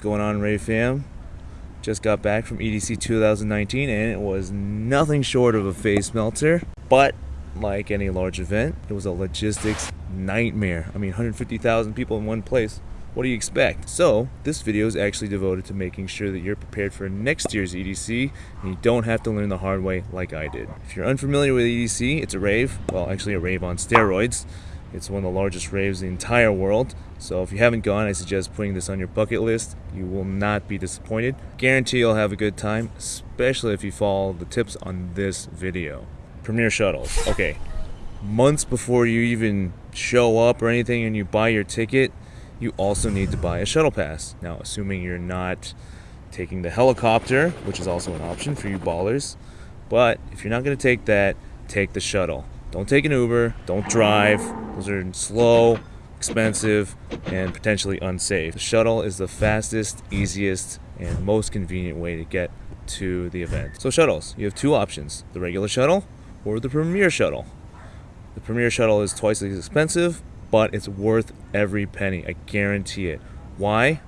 What's going on, Rave fam? Just got back from EDC 2019 and it was nothing short of a face melter. But like any large event, it was a logistics nightmare. I mean, 150,000 people in one place. What do you expect? So, this video is actually devoted to making sure that you're prepared for next year's EDC and you don't have to learn the hard way like I did. If you're unfamiliar with EDC, it's a rave. Well, actually a rave on steroids. It's one of the largest raves in the entire world. So if you haven't gone, I suggest putting this on your bucket list. You will not be disappointed. Guarantee you'll have a good time, especially if you follow the tips on this video. Premier shuttles. Okay. Months before you even show up or anything and you buy your ticket, you also need to buy a shuttle pass. Now, assuming you're not taking the helicopter, which is also an option for you ballers, but if you're not going to take that, take the shuttle. Don't take an Uber, don't drive. Those are slow, expensive, and potentially unsafe. The shuttle is the fastest, easiest, and most convenient way to get to the event. So shuttles, you have two options, the regular shuttle or the Premier shuttle. The Premier shuttle is twice as expensive, but it's worth every penny, I guarantee it. Why?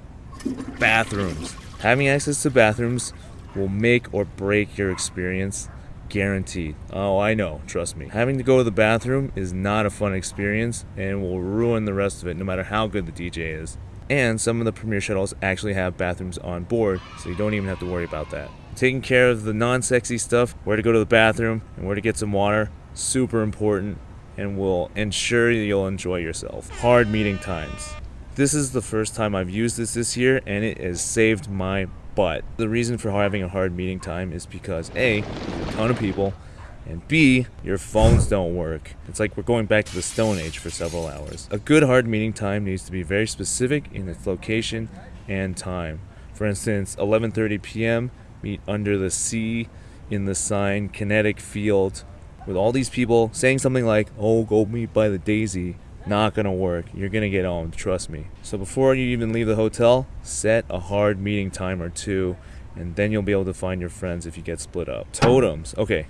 Bathrooms. Having access to bathrooms will make or break your experience guaranteed. Oh, I know, trust me. Having to go to the bathroom is not a fun experience and will ruin the rest of it no matter how good the DJ is. And some of the Premier shuttles actually have bathrooms on board, so you don't even have to worry about that. Taking care of the non-sexy stuff, where to go to the bathroom and where to get some water, super important and will ensure you'll enjoy yourself. Hard meeting times. This is the first time I've used this this year and it has saved my butt. the reason for having a hard meeting time is because A, ton of people, and B, your phones don't work. It's like we're going back to the Stone Age for several hours. A good hard meeting time needs to be very specific in its location and time. For instance, 11:30 p.m. meet under the C in the sign Kinetic Field with all these people saying something like, "Oh, go meet by the Daisy." Not gonna work. You're gonna get owned, trust me. So before you even leave the hotel, set a hard meeting time or two, and then you'll be able to find your friends if you get split up. Totems. Okay,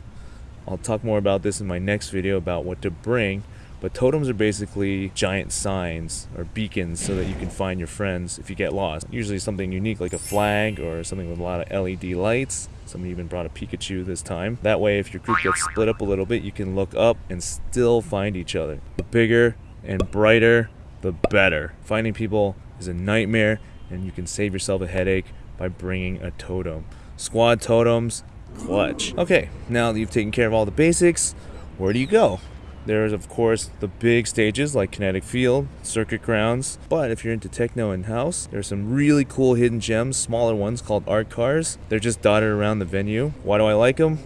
I'll talk more about this in my next video about what to bring, but totems are basically giant signs or beacons so that you can find your friends if you get lost. Usually something unique like a flag or something with a lot of LED lights. Somebody even brought a Pikachu this time. That way if your group gets split up a little bit, you can look up and still find each other. The bigger and brighter, the better. Finding people is a nightmare, and you can save yourself a headache by bringing a totem. Squad totems, clutch. Okay, now that you've taken care of all the basics, where do you go? There's, of course, the big stages like Kinetic Field, Circuit Grounds, but if you're into techno and house, there's some really cool hidden gems, smaller ones called art cars. They're just dotted around the venue. Why do I like them?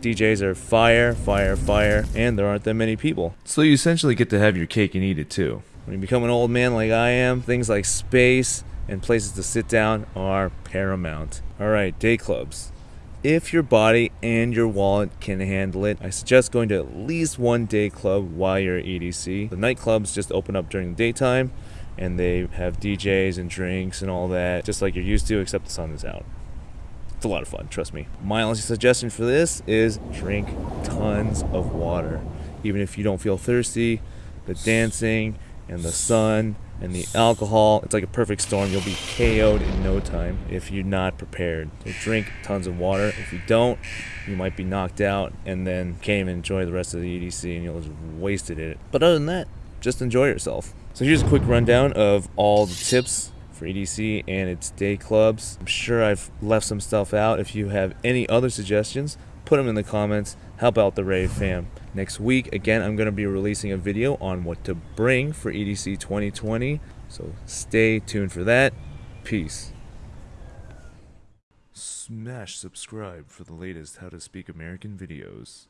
DJs are fire, fire, fire, and there aren't that many people. So you essentially get to have your cake and eat it too. When you become an old man like I am, things like space and places to sit down are paramount. Alright, day clubs. If your body and your wallet can handle it, I suggest going to at least one day club while you're at EDC. The nightclubs just open up during the daytime and they have DJs and drinks and all that, just like you're used to, except the sun is out. It's a lot of fun, trust me. My only suggestion for this is drink tons of water. Even if you don't feel thirsty, the dancing and the sun and the alcohol, it's like a perfect storm. You'll be KO'd in no time if you're not prepared. So drink tons of water. If you don't, you might be knocked out and then can't even enjoy the rest of the EDC and you'll just wasted it. But other than that, just enjoy yourself. So here's a quick rundown of all the tips for EDC and its day clubs. I'm sure I've left some stuff out. If you have any other suggestions, put them in the comments. Help out the Rave fam. Next week, again, I'm going to be releasing a video on what to bring for EDC 2020. So stay tuned for that. Peace. Smash subscribe for the latest How to Speak American videos.